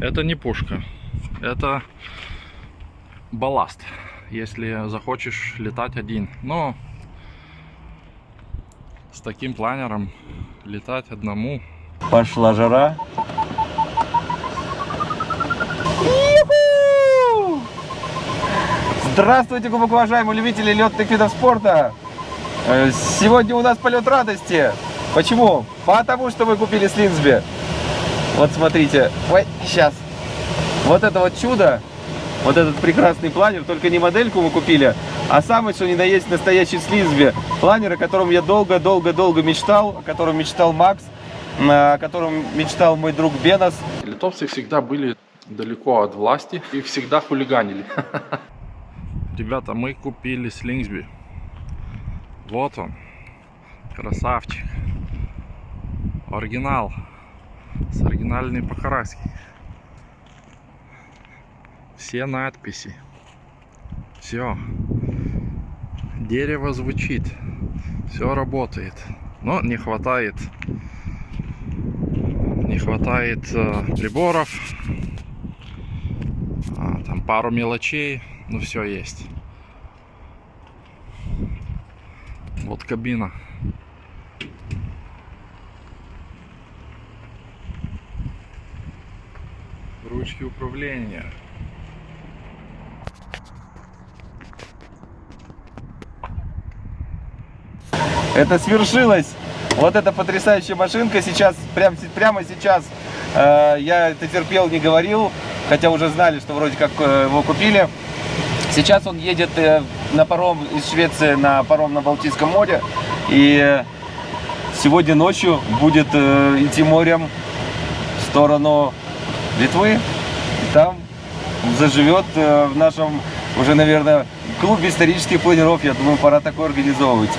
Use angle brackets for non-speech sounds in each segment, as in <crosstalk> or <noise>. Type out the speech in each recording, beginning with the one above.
Это не пушка. Это балласт. Если захочешь летать один. Но с таким планером летать одному. Пошла жара. Здравствуйте, глубоко уважаемые любители летных видов спорта! Э, Сегодня у нас полет радости. Почему? Потому что мы купили Слинсби. Вот смотрите. Ой, сейчас. Вот это вот чудо. Вот этот прекрасный планер. Только не модельку мы купили, а самый, что ни на есть, настоящий Слинсби. Планер, о котором я долго-долго-долго мечтал, о котором мечтал Макс, о котором мечтал мой друг Бенос. Литовцы всегда были далеко от власти и всегда хулиганили. <laughs> Ребята, мы купили Слингсби. Вот он. Красавчик. Оригинал. С оригинальной покраской. Все надписи. Все. Дерево звучит. Все работает. Но не хватает не хватает э, приборов а, там пару мелочей ну все есть вот кабина ручки управления Это свершилось. Вот эта потрясающая машинка сейчас, прям, прямо сейчас, э, я это терпел, не говорил, хотя уже знали, что вроде как э, его купили. Сейчас он едет э, на паром из Швеции на паром на Балтийском море. И сегодня ночью будет э, идти морем в сторону Литвы. И там заживет э, в нашем уже, наверное, клубе исторических планеров. Я думаю, пора такой организовывать.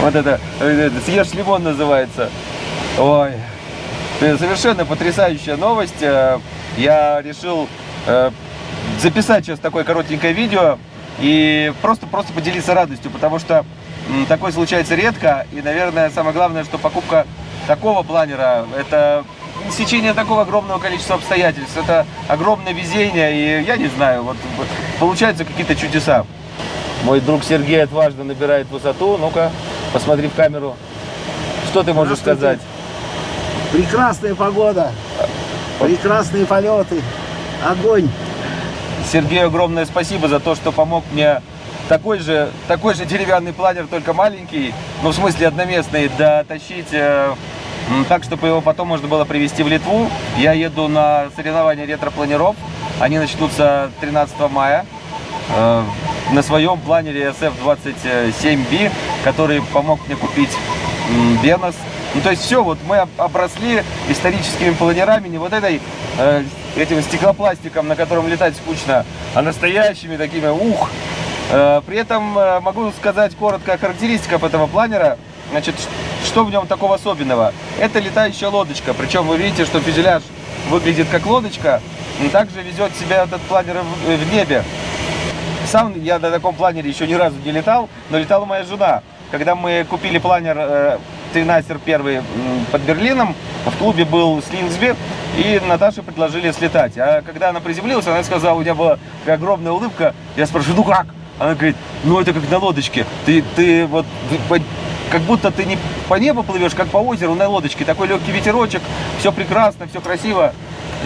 Вот это, это съешь лимон называется. Ой, совершенно потрясающая новость. Я решил записать сейчас такое коротенькое видео и просто, просто поделиться радостью, потому что такое случается редко. И, наверное, самое главное, что покупка такого планера, это сечение такого огромного количества обстоятельств, это огромное везение, и я не знаю, вот получаются какие-то чудеса. Мой друг Сергей отважно набирает высоту. Ну-ка, посмотри в камеру. Что ты можешь сказать? Прекрасная погода, прекрасные полеты, огонь. Сергею огромное спасибо за то, что помог мне такой же, такой же деревянный планер, только маленький, ну в смысле одноместный, дотащить э, так, чтобы его потом можно было привезти в Литву. Я еду на соревнования ретро-планеров, они начнутся 13 мая. Э, на своем планере SF27B, который помог мне купить Бенос. Ну, то есть все, вот мы обросли историческими планерами, не вот этой, э, этим стеклопластиком, на котором летать скучно, а настоящими такими, ух. Э, при этом э, могу сказать коротко о характеристиках этого планера. Значит, что в нем такого особенного? Это летающая лодочка, причем вы видите, что фюзеляж выглядит как лодочка, также везет себя этот планер в, в небе. Сам я на таком планере еще ни разу не летал, но летала моя жена. Когда мы купили планер э, тринастер первый под Берлином, в клубе был Слинсби, и Наташе предложили слетать. А когда она приземлилась, она сказала, у меня была огромная улыбка, я спрашиваю, ну как? Она говорит, ну это как на лодочке, ты, ты вот как будто ты не по небу плывешь, как по озеру на лодочке, такой легкий ветерочек, все прекрасно, все красиво.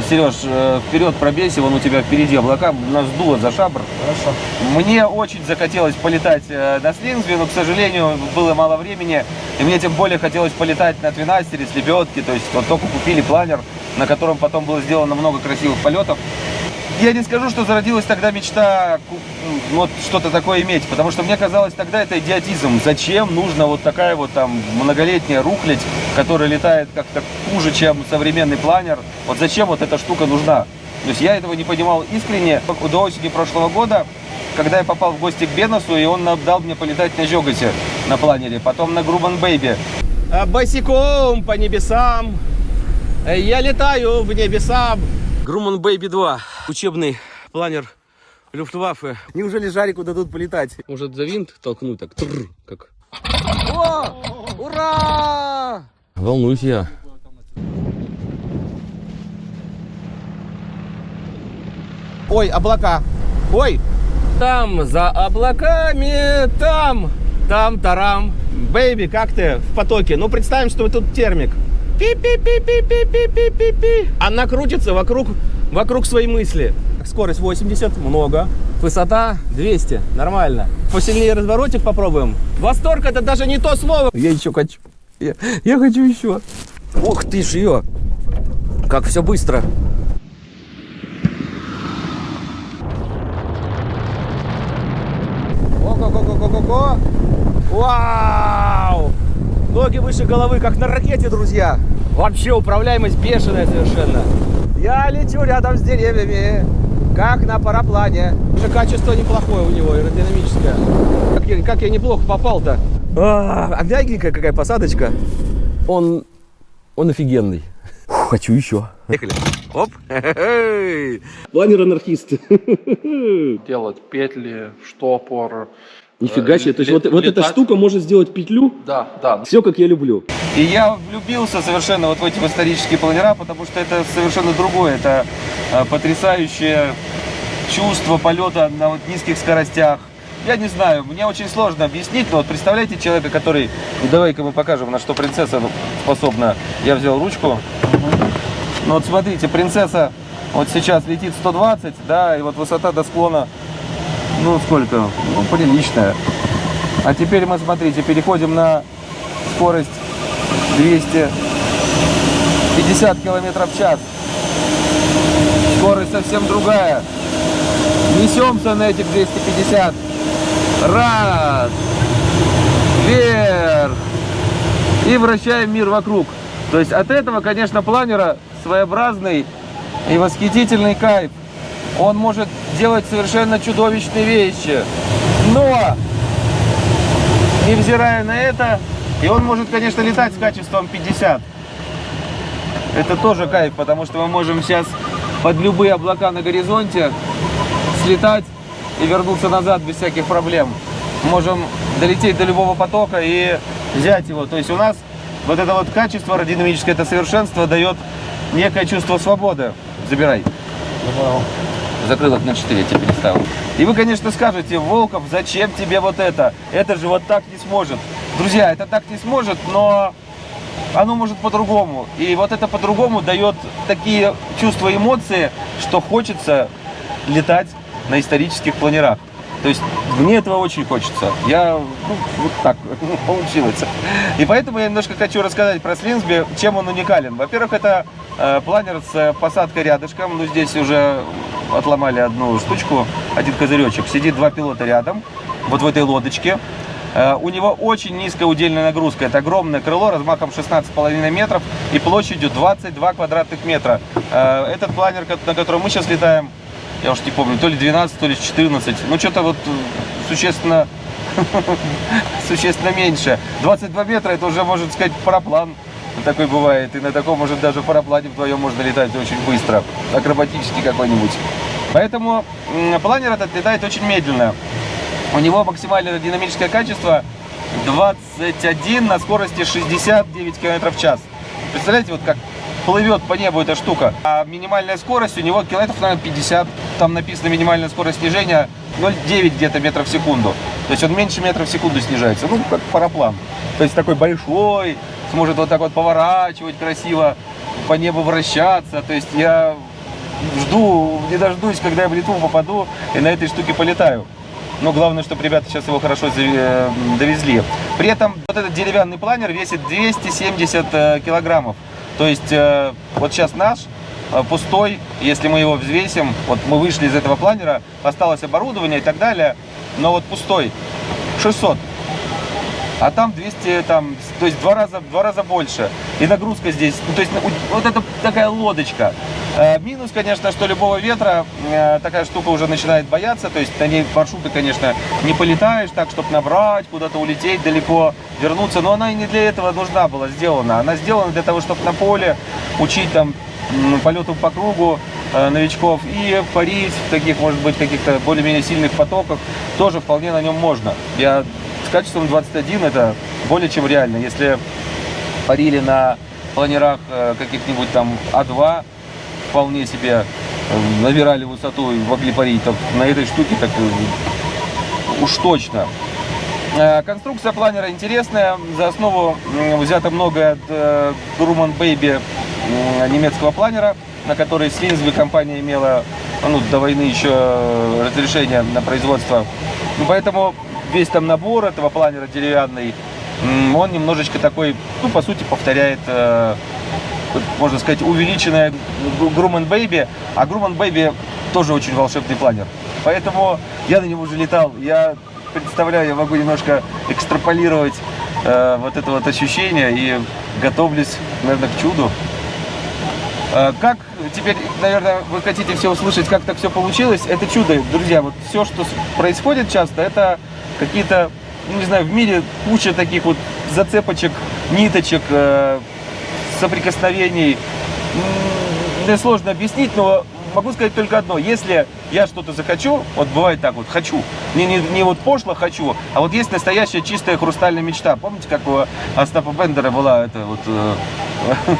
Сереж, э, вперед пробейся, вон у тебя впереди облака, нас дуло за шабр. Хорошо. Мне очень захотелось полетать э, на Слингсби, но, к сожалению, было мало времени. И мне тем более хотелось полетать на твинастере с лебедки. То есть вот только купили планер, на котором потом было сделано много красивых полетов. Я не скажу, что зародилась тогда мечта м, вот что-то такое иметь, потому что мне казалось тогда это идиотизм. Зачем нужна вот такая вот там многолетняя рухлядь, которая летает как-то хуже, чем современный планер? Вот зачем вот эта штука нужна? То есть я этого не понимал искренне. До осени прошлого года, когда я попал в гости к Беносу, и он дал мне полетать на Жоготе на планере, потом на Grunau Baby. Босиком по небесам. Я летаю в небеса. Grunau Baby 2. Учебный планер Люфтваффе. Неужели Жарику дадут полетать? Может за винт толкнуть так? Тррр, как. О! Ура! Волнуюсь я. Ой, облака. Ой, там за облаками, там, там, тарам. Бэйби, как ты в потоке? Ну, представим, что тут термик. Пи-пи-пи-пи-пи-пи-пи-пи. Она крутится вокруг, вокруг своей мысли. Скорость 80, много. Высота 200, нормально. Посильнее разворотик попробуем. Восторг это даже не то слово. Я еще хочу. Я, я хочу еще. Ух ты ж ее. Как все быстро. Ноги выше головы, как на ракете, друзья. Вообще управляемость бешеная совершенно. Я лечу рядом с деревьями, как на параплане. Уже качество неплохое у него, аэродинамическое. Как я, как я неплохо попал-то. А, а мягенькая какая посадочка. Он, он офигенный. Фу, хочу еще. Поехали. Оп. <laughs> Планер анархист. <laughs> Делать петли, штопор. Нифига себе. То есть вот, вот эта штука может сделать петлю. Да, да. Все как я люблю. И я влюбился совершенно вот в эти исторические планера, потому что это совершенно другое. Это э, потрясающее чувство полета на вот низких скоростях. Я не знаю, мне очень сложно объяснить, но вот представляете человека, который... Ну, Давай-ка мы покажем, на что принцесса способна. Я взял ручку. Ну вот смотрите, принцесса вот сейчас летит 120, да, и вот высота до склона, ну сколько, ну приличная. А теперь мы, смотрите, переходим на скорость 250 километров в час. Скорость совсем другая. Несемся на этих 250. Раз. Вверх. И вращаем мир вокруг. То есть от этого, конечно, планера своеобразный и восхитительный кайф. Он может делать совершенно чудовищные вещи. Но невзирая на это, и он может, конечно, летать с качеством 50. Это тоже кайф, потому что мы можем сейчас под любые облака на горизонте слетать и вернуться назад без всяких проблем. Можем долететь до любого потока и взять его. То есть у нас вот это вот качество аэродинамическое, это совершенство дает некое чувство свободы. Забирай. Закрыл окно 4, я тебе переставил. И вы, конечно, скажете, Волков, зачем тебе вот это? Это же вот так не сможет. Друзья, это так не сможет, но оно может по-другому. И вот это по-другому дает такие чувства эмоции, что хочется летать на исторических планерах. То есть мне этого очень хочется. Я ну, вот так <laughs> получилось. И поэтому я немножко хочу рассказать про Слинсби, чем он уникален. Во-первых, это планер с э, посадкой рядышком. Ну, здесь уже отломали одну штучку, один козыречек. Сидит два пилота рядом, вот в этой лодочке. Э, У него очень низкая удельная нагрузка. Это огромное крыло размахом 16,5 метров и площадью 22 квадратных метра. Э, Этот планер, на котором мы сейчас летаем, я уж не помню, то ли 12, то ли 14. Ну, что-то вот э, существенно, <laughs> существенно меньше. 22 метра, это уже, можно сказать, параплан. Такой бывает. И на таком, может, даже параплане вдвоем можно летать очень быстро. Акробатический какой-нибудь. Поэтому планер этот летает очень медленно. У него максимальное динамическое качество 21 на скорости 69 км в час. Представляете, вот как плывет по небу эта штука. А минимальная скорость у него километров, наверное, 50. Там написано минимальная скорость снижения 0,9 где-то метров в секунду. То есть он меньше метров в секунду снижается. Ну, как параплан. То есть такой большой, сможет вот так вот поворачивать красиво, по небу вращаться. То есть я жду, не дождусь, когда я в Литву попаду и на этой штуке полетаю. Но главное, чтобы ребята сейчас его хорошо э, довезли. При этом вот этот деревянный планер весит 270 э, килограммов. То есть э, вот сейчас наш пустой, если мы его взвесим, вот мы вышли из этого планера, осталось оборудование и так далее, но вот пустой, 600. А там 200, там, то есть два раза, два раза больше. И нагрузка здесь, ну, то есть у- вот это такая лодочка. Э, минус, конечно, что любого ветра э, такая штука уже начинает бояться. То есть на ней маршруты, конечно, не полетаешь так, чтобы набрать, куда-то улететь далеко, вернуться. Но она и не для этого нужна была сделана. Она сделана для того, чтобы на поле учить там полету по кругу э, новичков и парить в таких, может быть, каких-то более-менее сильных потоках тоже вполне на нем можно. Я с качеством 21 это более чем реально. Если парили на планерах э, каких-нибудь там А2, вполне себе э, набирали высоту и могли парить, так на этой штуке так уж точно. Конструкция планера интересная. За основу взято многое от Grumman Baby немецкого планера, на который Слинсби компания имела ну, до войны еще э, разрешение на производство. Ну, поэтому весь там набор этого планера деревянный, он немножечко такой, ну, по сути, повторяет э, можно сказать, увеличенная Grumman Baby, а Grumman Baby тоже очень волшебный планер. Поэтому я на нем уже летал. Я представляю, я могу немножко экстраполировать э, вот это вот ощущение и готовлюсь, наверное, к чуду. Э, Как теперь, наверное, вы хотите все услышать, как так все получилось? Это чудо, друзья. Вот все, что происходит часто, это какие-то, ну, не знаю, в мире куча таких вот зацепочек, ниточек, э, соприкосновений. Мне сложно объяснить, но могу сказать только одно. Если я что-то захочу, вот бывает так вот, хочу, не, не, не вот пошло хочу, а вот есть настоящая чистая хрустальная мечта. Помните, как у Остапа Бендера была это вот э,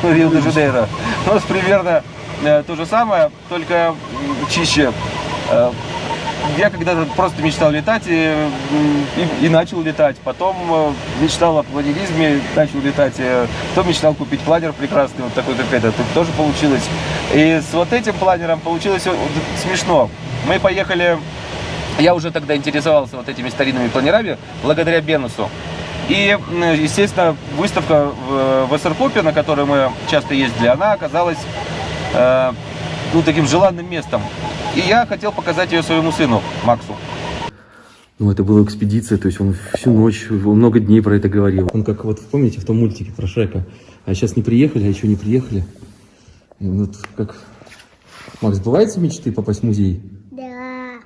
<laughs> Рио-де-Жанейро? У нас примерно э, то же самое, только чище. Э, я когда-то просто мечтал летать и, и- и начал летать. Потом э, мечтал о планеризме, начал летать. э, Потом мечтал купить планер прекрасный, вот такой, как этот. Тоже получилось. И с вот этим планером получилось вот смешно. Мы поехали я уже тогда интересовался вот этими старинными планерами благодаря Бенусу. И, естественно, выставка в, СРКОПе, на которой мы часто ездили, она оказалась э, ну, таким желанным местом. И я хотел показать ее своему сыну, Максу. Ну, это была экспедиция, то есть он всю ночь, он много дней про это говорил. Он как, вот помните, в том мультике про Шрека. А сейчас не приехали, а еще не приехали. И вот как... Макс, сбываются мечты попасть в музей? Да.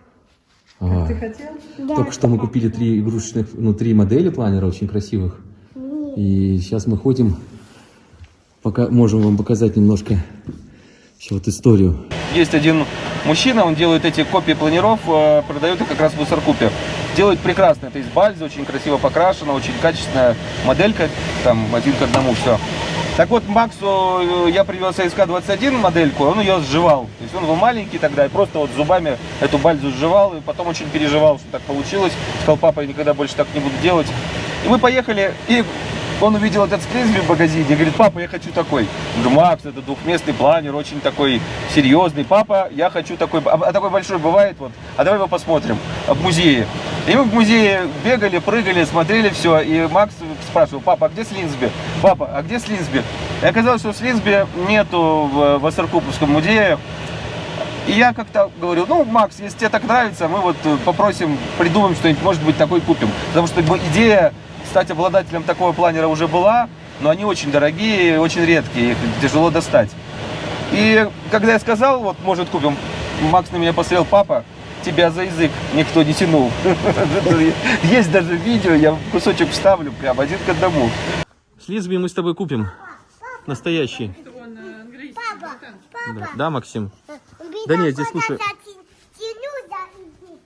Ага. Ты хотел? Да. Только что мы купили три игрушечных, ну, три модели планера очень красивых. И сейчас мы ходим, пока можем вам показать немножко еще вот историю. Есть один мужчина, он делает эти копии планеров, э, продает их как раз в СРКУПе. Делает прекрасно, это из бальзы, очень красиво покрашено, очень качественная моделька, там один к одному все. Так вот, Максу э, я привез СК-21 модельку, он ее сживал. То есть он был маленький тогда и просто вот зубами эту бальзу сживал, и потом очень переживал, что так получилось. Сказал, папа, я никогда больше так не буду делать. И мы поехали, и он увидел этот склизби в магазине и говорит, папа, я хочу такой. Макс, это двухместный планер, очень такой серьезный. Папа, я хочу такой, а, а такой большой бывает, вот, а давай его посмотрим в музее. И мы в музее бегали, прыгали, смотрели все, и Макс спрашивал, папа, а где Слинсби? Папа, а где Слинсби? И оказалось, что Слинсби нету в, в музее. И я как-то говорю, ну, Макс, если тебе так нравится, мы вот попросим, придумаем что-нибудь, может быть, такой купим. Потому что ну, идея стать обладателем такого планера уже была, но они очень дорогие, очень редкие, их тяжело достать. И когда я сказал, вот, может, купим, Макс на меня посмотрел, папа, тебя за язык никто не тянул. <laughs> Есть даже видео, я кусочек вставлю прям один к одному. Слизби мы с тобой купим. Настоящий. Папа, папа. Да, да Максим? Да нет, здесь слушай. тя- тяню за язык.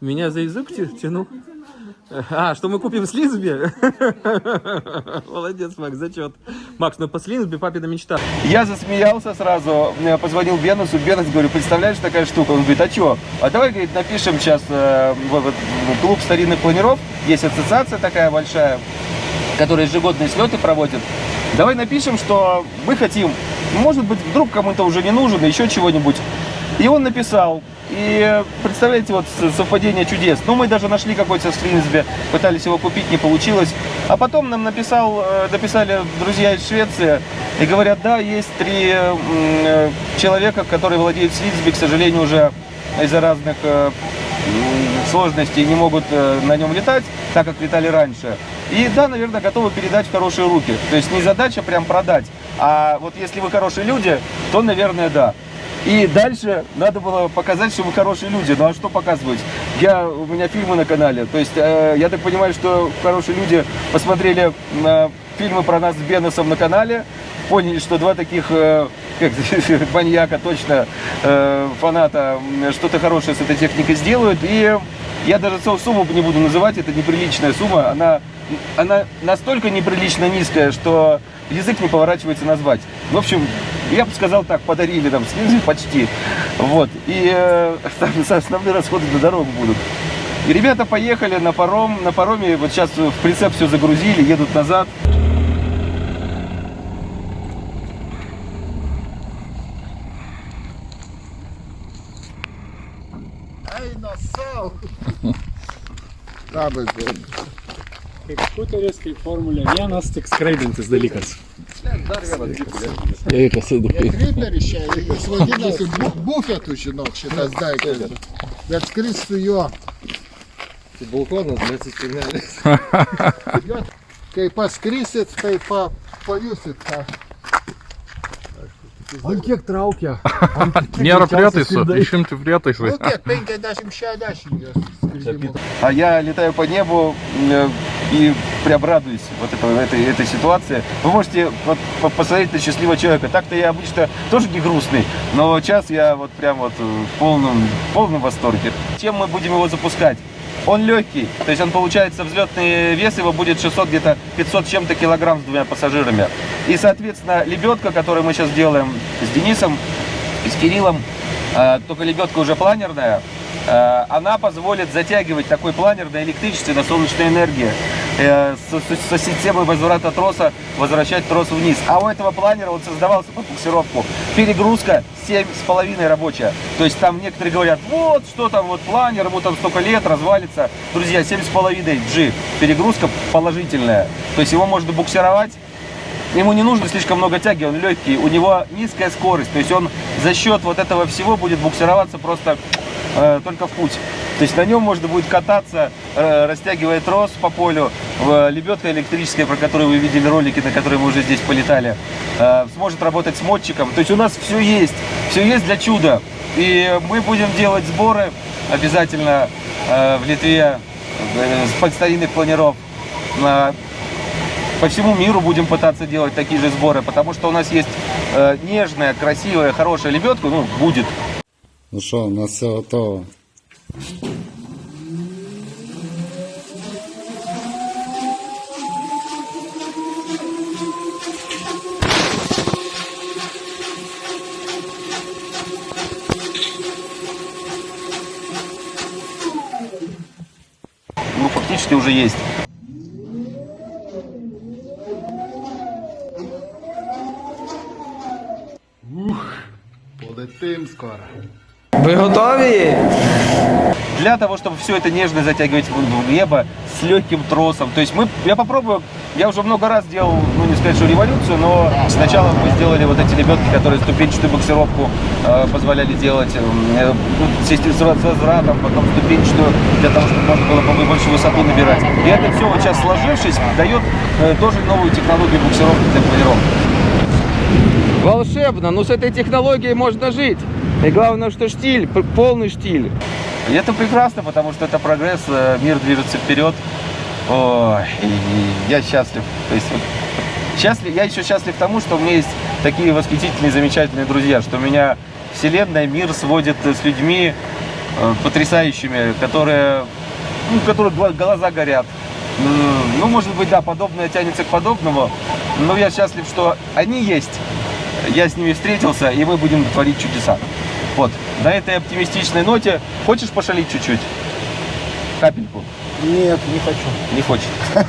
Меня за язык тя- тянул? А, что мы купим Слизби? <laughs> Молодец, Макс, зачет. Макс, ну по Слизби папина мечта. Я засмеялся сразу, позвонил Бенусу, Бенус, говорю, представляешь, такая штука? Он говорит, а что? А давай, говорит, напишем сейчас э, в этот в клуб старинных планеров, есть ассоциация такая большая, которая ежегодные слеты проводит. Давай напишем, что мы хотим, может быть, вдруг кому-то уже не нужен, еще чего-нибудь. И он написал. И представляете, вот совпадение чудес. Ну, мы даже нашли какой-то в пытались его купить, не получилось. А потом нам написал, э, написали друзья из Швеции, И говорят, да, есть три э, человека, которые владеют Слизби, к сожалению, уже из-за разных э, сложностей не могут э, на нем летать, так как летали раньше. И да, наверное, готовы передать в хорошие руки. То есть не задача прям продать, а вот если вы хорошие люди, то, наверное, да. И дальше надо было показать, что вы хорошие люди. Ну а что показывать? Я, у меня фильмы на канале. То есть э, я так понимаю, что хорошие люди посмотрели на фильмы про нас с Беносом на канале, поняли, что два таких э, как, <laughs> маньяка, точно э, фаната, что-то хорошее с этой техникой сделают. И я даже су- сумму не буду называть, это неприличная сумма. Она, она настолько неприлично низкая, что язык не поворачивается назвать. В общем, я бы сказал так, подарили нам слезы почти. Вот. И э, там основные расходы на дорогу будут. И ребята поехали на паром, на пароме, вот сейчас в прицеп все загрузили, едут назад. Ай, насал! Good. <laughs> Kaip skuteris, kaip Formulė 1, tik skraidintis dalykas. Я их осыдаю. Kriperis čia, jis vadinasi bu- bufetu, žinok, šitas daiktas. Bet skris su juo. Балкона, блядь, сигнали. Jo, kai paskrisit, tai pa, pajusit tą. Ant kiek traukia? Nėra prietaisų, išimti prietaisai. Nu kiek, 50-60 jos skridimo. А я летаю по небу э, и прям радуюсь вот это, этой, этой ситуации. Вы можете вот, по- посмотреть на счастливого человека. Так-то я обычно тоже не грустный, но сейчас я вот прям вот в полном, в полном восторге. Чем мы будем его запускать? Он легкий, то есть он получается взлетный вес его будет 600 где-то 500 с чем-то килограмм с двумя пассажирами. И соответственно лебедка, которую мы сейчас делаем с Денисом и с Кириллом, э, только лебедка уже планерная, э, она позволит затягивать такой планер на электричестве, на солнечной энергии. Э, Со, системой возврата троса возвращать трос вниз. А у этого планера он создавался под буксировку. Перегрузка 7,5 рабочая. То есть там некоторые говорят, вот что там, вот планер, ему там столько лет, развалится. Друзья, 7,5 G. Перегрузка положительная. То есть его можно буксировать Ему не нужно слишком много тяги, он легкий, у него низкая скорость, то есть он за счет вот этого всего будет буксироваться просто э, только в путь. То есть на нем можно будет кататься, э, растягивая трос по полю, В- лебедка электрическая, про которую вы видели ролики, на которые мы уже здесь полетали, э, сможет работать с мотчиком. То есть у нас все есть, все есть для чуда. И мы будем делать сборы обязательно э, в Литве э, с подстаринных планеров. На- по всему миру будем пытаться делать такие же сборы, потому что у нас есть э, нежная, красивая, хорошая лебедка, ну, будет. Ну що, у нас все готово. Ну, фактически уже есть. Полетим скоро. Вы готовы? Для того, чтобы все это нежно затягивать в небо с легким тросом. То есть мы, я попробую, я уже много раз делал, ну не сказать, что революцию, но сначала мы сделали вот эти лебедки, которые ступенчатую буксировку э, позволяли делать, э, ну, систему с возвратом, потом ступенчатую, для того, чтобы можно было по- больше высоту набирать. И это все вот сейчас сложившись, дает э, тоже новую технологию буксировки для планировок. Волшебно, но с этой технологией можно жить. И главное, что штиль, полный штиль. И это прекрасно, потому что это прогресс, э, мир движется вперед. Ой, я счастлив. То есть вот счастлив, я еще счастлив тому, что у меня есть такие восхитительные, замечательные друзья, что меня вселенная, мир сводит с людьми э, потрясающими, которые, ну, гла- глаза горят. М, Ну, может быть, да, подобное тянется к подобному, но я счастлив, что они есть. Я с ними встретился, и мы будем творить чудеса. Вот, на этой оптимистичной ноте хочешь пошалить чуть-чуть? Капельку? Нет, не хочу. Не хочет. <laughs>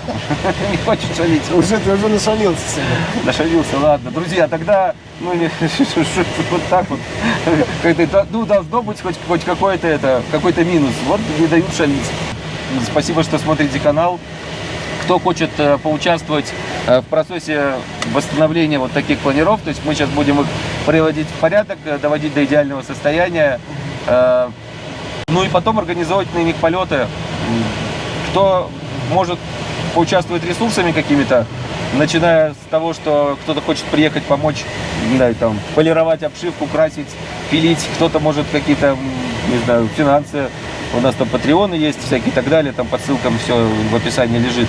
Не хочет шалить. Уже ты уже насолился себе. Нашалился, ладно. Друзья, тогда, ну, <laughs> вот так вот. Ну, должно быть хоть, хоть какой-то это, какой-то минус. Вот не дают шалить. Спасибо, что смотрите канал. Кто хочет э, поучаствовать э, в процессе восстановления вот таких планиров, то есть мы сейчас будем их приводить в порядок, э, доводить до идеального состояния, ну и потом организовать на них полеты. Кто может поучаствовать ресурсами какими-то, начиная с того, что кто-то хочет приехать помочь, не знаю, там, полировать обшивку, красить, пилить, кто-то может какие-то, не знаю, финансы, у нас там патреоны есть всякие и так далее, там по ссылкам все в описании лежит.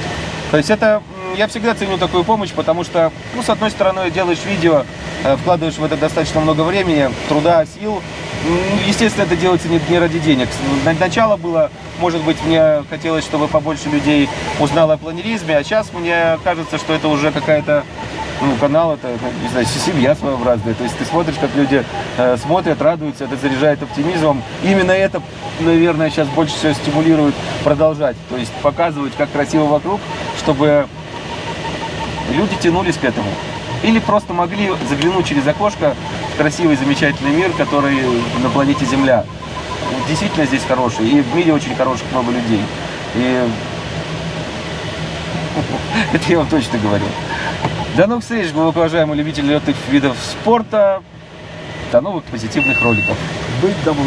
То есть это, я всегда ценю такую помощь, потому что, ну, с одной стороны, делаешь видео, э, вкладываешь в это достаточно много времени, труда, сил, М, Естественно, это делается не, не ради денег. Начало было, может быть, мне хотелось, чтобы побольше людей узнало о планеризме, а сейчас мне кажется, что это уже какая-то ну, канал, это, не знаю, семья своеобразная. То есть ты смотришь, как люди э, смотрят, радуются, это заряжает оптимизмом. Именно это, наверное, сейчас больше всего стимулирует продолжать. То есть показывать, как красиво вокруг, чтобы люди тянулись к этому. Или просто могли заглянуть через окошко в красивый, замечательный мир, который на планете Земля. Действительно здесь хороший. И в мире очень хороших много людей. И <laughs> это я вам точно говорю. До новых встреч, глубоко уважаемые любители летных видов спорта. До новых позитивных роликов. Быть добру.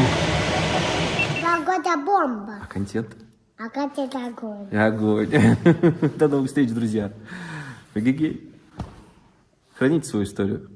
Погода бомба. Контент. А это огонь? Огонь. <laughs> До новых встреч, друзья. Эгегей. Храните свою историю.